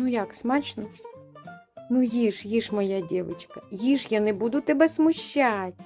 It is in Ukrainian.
Ну як, смачно? Ну їж, їж, моя дівчинка, їж, я не буду тебе смущати.